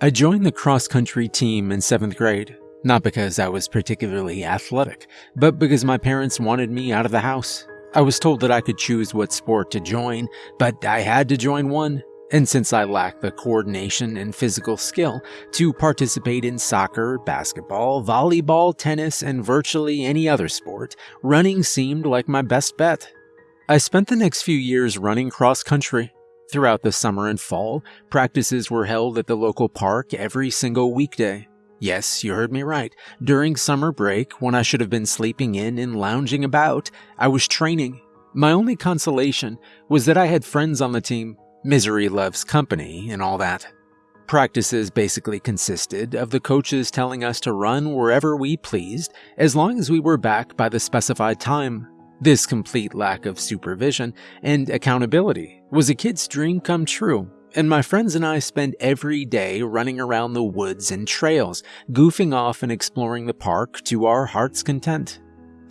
I joined the cross country team in 7th grade, not because I was particularly athletic, but because my parents wanted me out of the house. I was told that I could choose what sport to join, but I had to join one. And since I lacked the coordination and physical skill to participate in soccer, basketball, volleyball, tennis, and virtually any other sport, running seemed like my best bet. I spent the next few years running cross country, Throughout the summer and fall, practices were held at the local park every single weekday. Yes, you heard me right. During summer break, when I should have been sleeping in and lounging about, I was training. My only consolation was that I had friends on the team. Misery loves company and all that. Practices basically consisted of the coaches telling us to run wherever we pleased as long as we were back by the specified time. This complete lack of supervision and accountability was a kid's dream come true, and my friends and I spent every day running around the woods and trails, goofing off and exploring the park to our heart's content.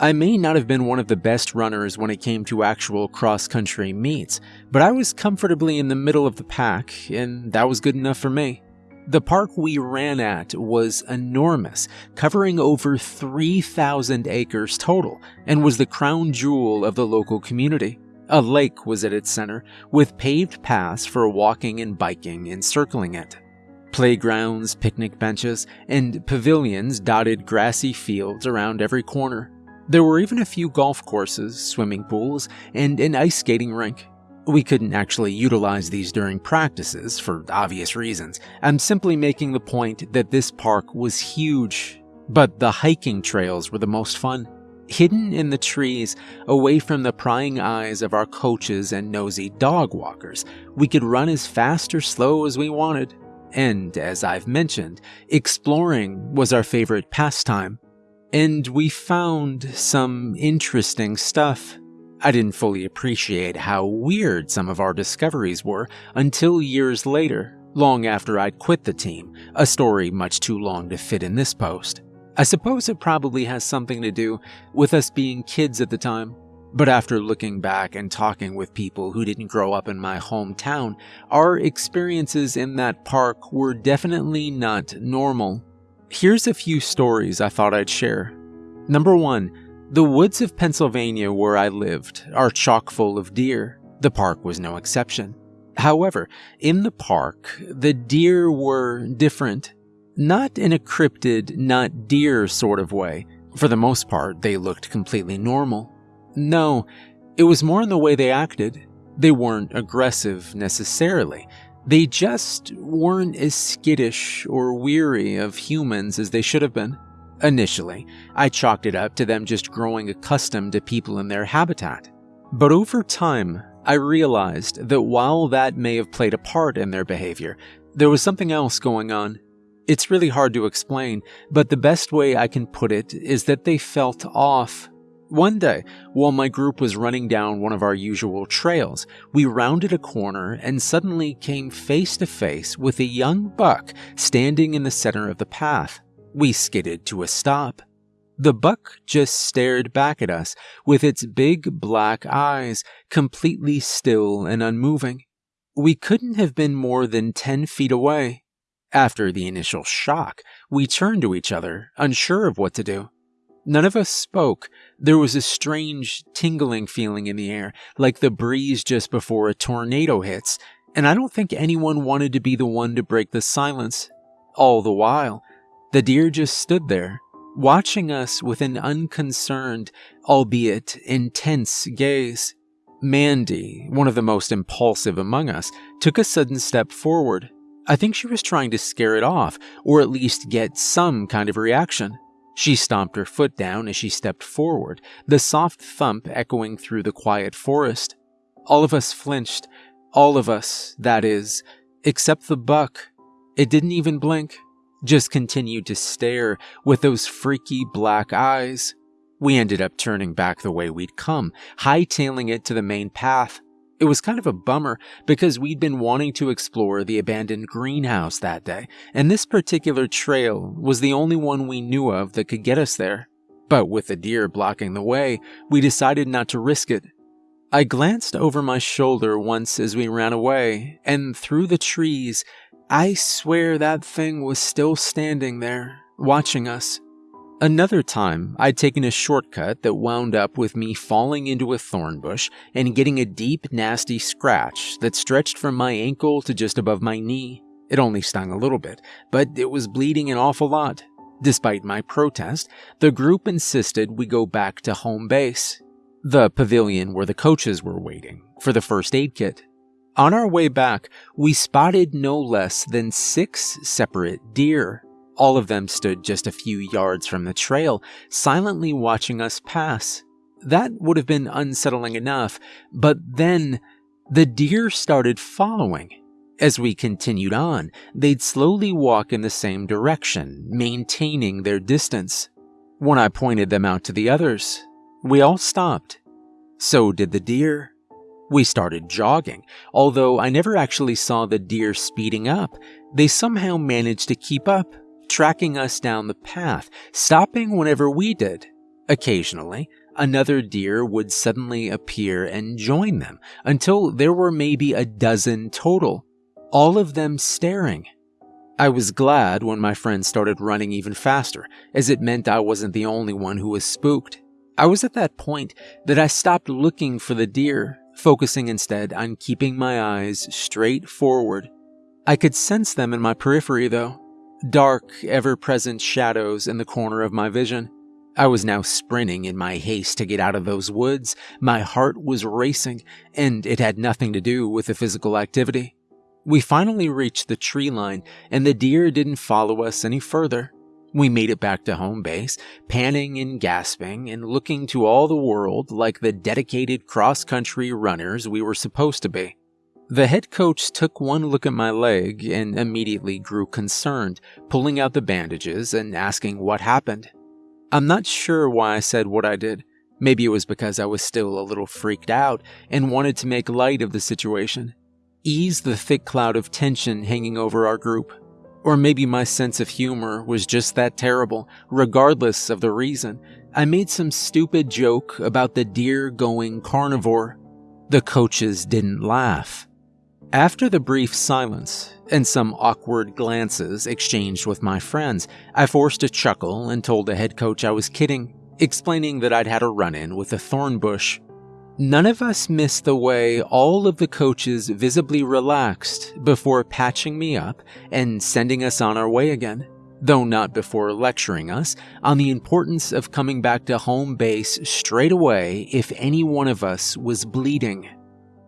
I may not have been one of the best runners when it came to actual cross country meets, but I was comfortably in the middle of the pack, and that was good enough for me. The park we ran at was enormous, covering over 3,000 acres total, and was the crown jewel of the local community. A lake was at its center, with paved paths for walking and biking encircling it. Playgrounds, picnic benches, and pavilions dotted grassy fields around every corner. There were even a few golf courses, swimming pools, and an ice skating rink. We couldn't actually utilize these during practices for obvious reasons. I'm simply making the point that this park was huge, but the hiking trails were the most fun. Hidden in the trees, away from the prying eyes of our coaches and nosy dog walkers, we could run as fast or slow as we wanted. And as I've mentioned, exploring was our favorite pastime. And we found some interesting stuff. I didn't fully appreciate how weird some of our discoveries were until years later, long after I'd quit the team, a story much too long to fit in this post. I suppose it probably has something to do with us being kids at the time, but after looking back and talking with people who didn't grow up in my hometown, our experiences in that park were definitely not normal. Here's a few stories I thought I'd share. Number 1 the woods of Pennsylvania where I lived are chock full of deer. The park was no exception. However, in the park, the deer were different. Not in a cryptid, not deer sort of way. For the most part, they looked completely normal. No, it was more in the way they acted. They weren't aggressive necessarily. They just weren't as skittish or weary of humans as they should have been. Initially, I chalked it up to them just growing accustomed to people in their habitat. But over time, I realized that while that may have played a part in their behavior, there was something else going on. It's really hard to explain, but the best way I can put it is that they felt off. One day, while my group was running down one of our usual trails, we rounded a corner and suddenly came face to face with a young buck standing in the center of the path. We skidded to a stop. The buck just stared back at us with its big black eyes, completely still and unmoving. We couldn't have been more than 10 feet away. After the initial shock, we turned to each other, unsure of what to do. None of us spoke. There was a strange, tingling feeling in the air, like the breeze just before a tornado hits, and I don't think anyone wanted to be the one to break the silence. All the while, the deer just stood there, watching us with an unconcerned, albeit intense gaze. Mandy, one of the most impulsive among us, took a sudden step forward. I think she was trying to scare it off, or at least get some kind of reaction. She stomped her foot down as she stepped forward, the soft thump echoing through the quiet forest. All of us flinched. All of us, that is, except the buck. It didn't even blink just continued to stare with those freaky black eyes. We ended up turning back the way we'd come, hightailing it to the main path. It was kind of a bummer because we'd been wanting to explore the abandoned greenhouse that day, and this particular trail was the only one we knew of that could get us there. But with the deer blocking the way, we decided not to risk it. I glanced over my shoulder once as we ran away, and through the trees, I swear that thing was still standing there, watching us. Another time, I'd taken a shortcut that wound up with me falling into a thorn bush and getting a deep, nasty scratch that stretched from my ankle to just above my knee. It only stung a little bit, but it was bleeding an awful lot. Despite my protest, the group insisted we go back to home base, the pavilion where the coaches were waiting, for the first aid kit. On our way back, we spotted no less than six separate deer all of them stood just a few yards from the trail, silently watching us pass. That would have been unsettling enough, but then the deer started following. As we continued on, they'd slowly walk in the same direction, maintaining their distance. When I pointed them out to the others, we all stopped. So did the deer. We started jogging. Although I never actually saw the deer speeding up, they somehow managed to keep up tracking us down the path, stopping whenever we did. Occasionally, another deer would suddenly appear and join them until there were maybe a dozen total, all of them staring. I was glad when my friends started running even faster, as it meant I wasn't the only one who was spooked. I was at that point that I stopped looking for the deer, focusing instead on keeping my eyes straight forward. I could sense them in my periphery, though, dark, ever present shadows in the corner of my vision. I was now sprinting in my haste to get out of those woods. My heart was racing, and it had nothing to do with the physical activity. We finally reached the tree line, and the deer didn't follow us any further. We made it back to home base, panting and gasping and looking to all the world like the dedicated cross country runners we were supposed to be. The head coach took one look at my leg and immediately grew concerned, pulling out the bandages and asking what happened. I'm not sure why I said what I did. Maybe it was because I was still a little freaked out and wanted to make light of the situation, ease the thick cloud of tension hanging over our group. Or maybe my sense of humor was just that terrible, regardless of the reason. I made some stupid joke about the deer going carnivore. The coaches didn't laugh. After the brief silence and some awkward glances exchanged with my friends, I forced a chuckle and told the head coach I was kidding, explaining that I'd had a run in with a thorn bush. None of us missed the way all of the coaches visibly relaxed before patching me up and sending us on our way again, though not before lecturing us on the importance of coming back to home base straight away if any one of us was bleeding.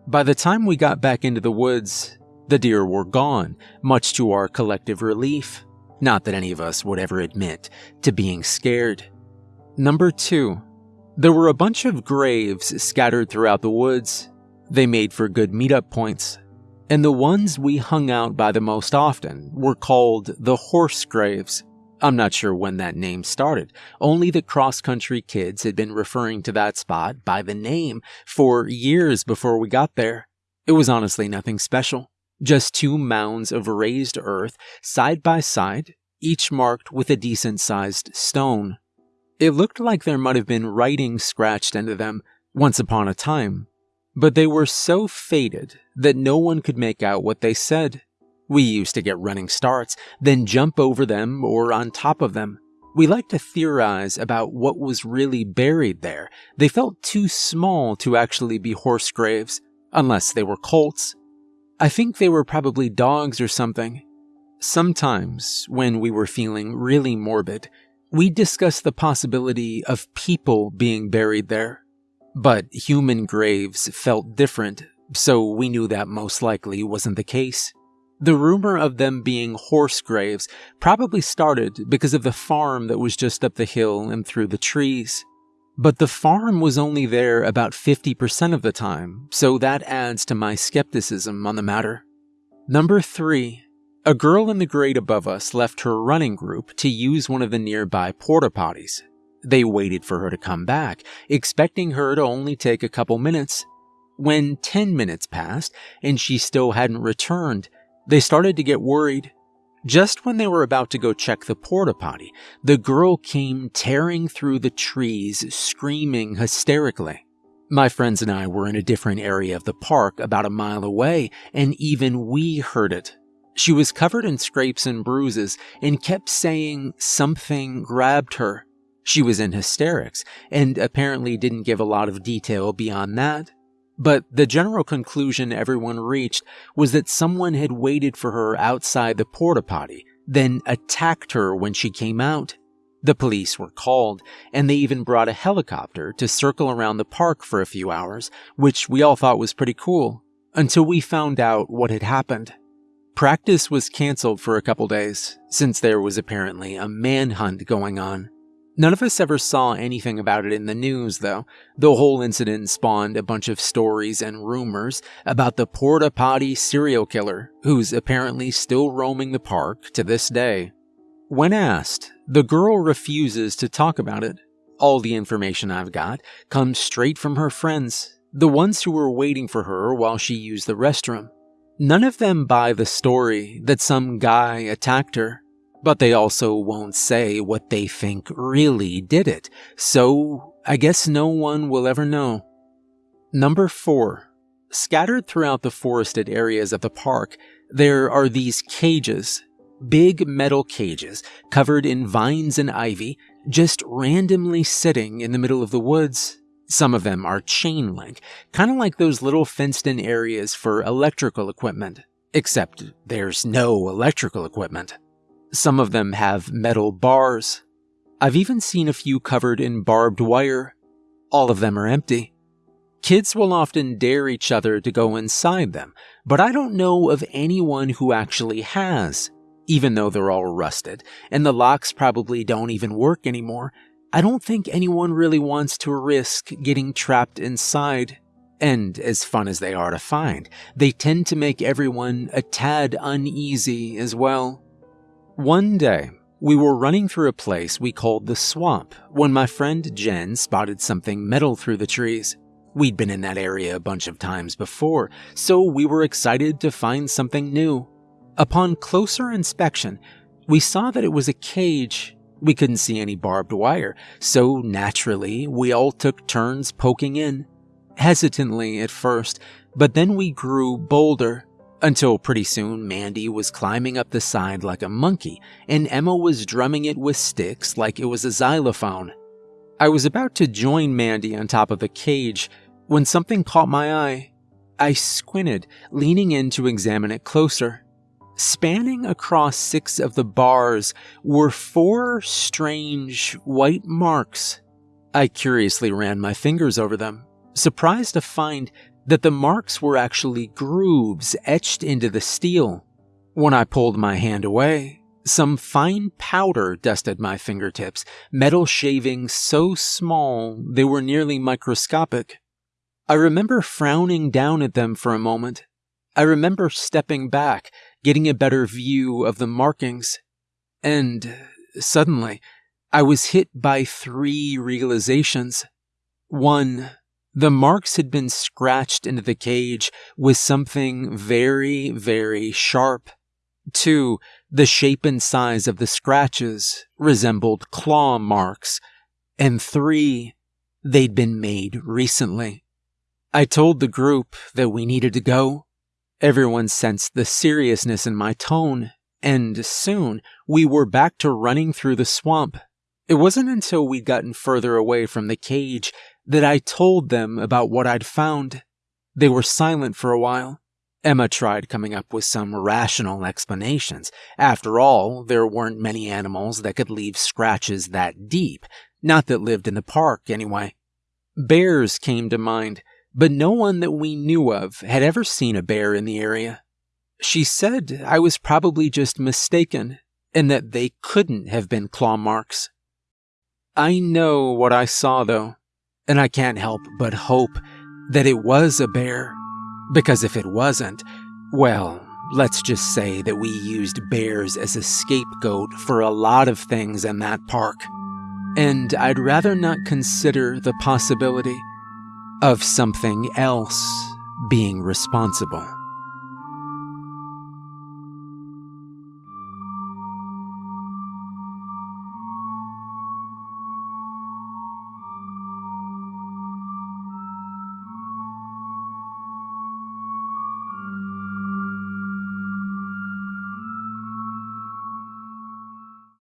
By the time we got back into the woods, the deer were gone, much to our collective relief. Not that any of us would ever admit to being scared. Number 2. There were a bunch of graves scattered throughout the woods. They made for good meetup points. And the ones we hung out by the most often were called the horse graves. I'm not sure when that name started, only the cross country kids had been referring to that spot by the name for years before we got there. It was honestly nothing special, just two mounds of raised earth side by side, each marked with a decent sized stone. It looked like there might have been writing scratched into them once upon a time, but they were so faded that no one could make out what they said. We used to get running starts, then jump over them or on top of them. We liked to theorize about what was really buried there. They felt too small to actually be horse graves, unless they were colts. I think they were probably dogs or something. Sometimes, when we were feeling really morbid, we discussed the possibility of people being buried there. But human graves felt different, so we knew that most likely wasn't the case. The rumor of them being horse graves probably started because of the farm that was just up the hill and through the trees. But the farm was only there about 50% of the time, so that adds to my skepticism on the matter. Number 3. A girl in the grade above us left her running group to use one of the nearby porta potties. They waited for her to come back, expecting her to only take a couple minutes. When 10 minutes passed and she still hadn't returned, they started to get worried. Just when they were about to go check the porta potty, the girl came tearing through the trees, screaming hysterically. My friends and I were in a different area of the park about a mile away, and even we heard it. She was covered in scrapes and bruises and kept saying something grabbed her. She was in hysterics and apparently didn't give a lot of detail beyond that. But the general conclusion everyone reached was that someone had waited for her outside the porta potty, then attacked her when she came out. The police were called, and they even brought a helicopter to circle around the park for a few hours, which we all thought was pretty cool, until we found out what had happened. Practice was cancelled for a couple days, since there was apparently a manhunt going on. None of us ever saw anything about it in the news, though. The whole incident spawned a bunch of stories and rumors about the porta potty serial killer, who's apparently still roaming the park to this day. When asked, the girl refuses to talk about it. All the information I've got comes straight from her friends, the ones who were waiting for her while she used the restroom. None of them buy the story that some guy attacked her but they also won't say what they think really did it, so I guess no one will ever know. Number 4. Scattered throughout the forested areas of the park, there are these cages. Big metal cages covered in vines and ivy, just randomly sitting in the middle of the woods. Some of them are chain link, kind of like those little fenced in areas for electrical equipment, except there's no electrical equipment. Some of them have metal bars. I've even seen a few covered in barbed wire. All of them are empty. Kids will often dare each other to go inside them, but I don't know of anyone who actually has. Even though they're all rusted, and the locks probably don't even work anymore, I don't think anyone really wants to risk getting trapped inside. And as fun as they are to find, they tend to make everyone a tad uneasy as well. One day, we were running through a place we called the swamp when my friend Jen spotted something metal through the trees. We'd been in that area a bunch of times before, so we were excited to find something new. Upon closer inspection, we saw that it was a cage. We couldn't see any barbed wire, so naturally, we all took turns poking in. Hesitantly at first, but then we grew bolder. Until pretty soon, Mandy was climbing up the side like a monkey, and Emma was drumming it with sticks like it was a xylophone. I was about to join Mandy on top of the cage when something caught my eye. I squinted, leaning in to examine it closer. Spanning across six of the bars were four strange white marks. I curiously ran my fingers over them, surprised to find that the marks were actually grooves etched into the steel. When I pulled my hand away, some fine powder dusted my fingertips, metal shavings so small they were nearly microscopic. I remember frowning down at them for a moment. I remember stepping back, getting a better view of the markings. And suddenly, I was hit by three realizations. One, the marks had been scratched into the cage with something very, very sharp. Two, the shape and size of the scratches resembled claw marks. And three, they'd been made recently. I told the group that we needed to go. Everyone sensed the seriousness in my tone, and soon we were back to running through the swamp. It wasn't until we'd gotten further away from the cage that I told them about what I'd found. They were silent for a while. Emma tried coming up with some rational explanations. After all, there weren't many animals that could leave scratches that deep, not that lived in the park anyway. Bears came to mind, but no one that we knew of had ever seen a bear in the area. She said I was probably just mistaken, and that they couldn't have been claw marks. I know what I saw, though and I can't help but hope that it was a bear. Because if it wasn't, well, let's just say that we used bears as a scapegoat for a lot of things in that park. And I'd rather not consider the possibility of something else being responsible.